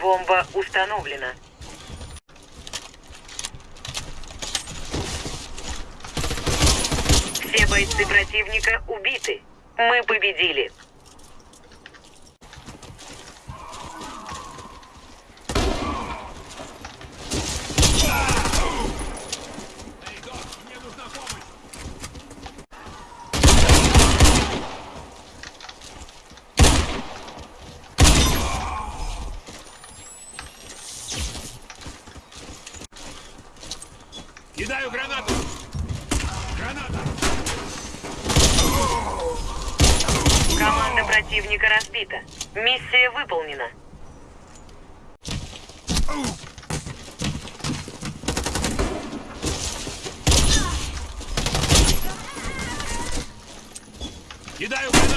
Бомба установлена. Все бойцы противника убиты. Мы победили. Кидаю гранату! Граната! Команда противника разбита. Миссия выполнена. Кидаю гранату!